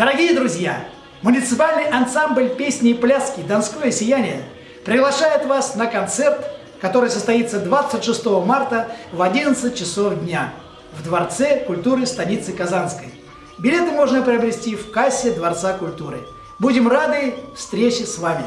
Дорогие друзья, муниципальный ансамбль песни и пляски «Донское сияние» приглашает вас на концерт, который состоится 26 марта в 11 часов дня в Дворце культуры станицы Казанской. Билеты можно приобрести в кассе Дворца культуры. Будем рады встрече с вами!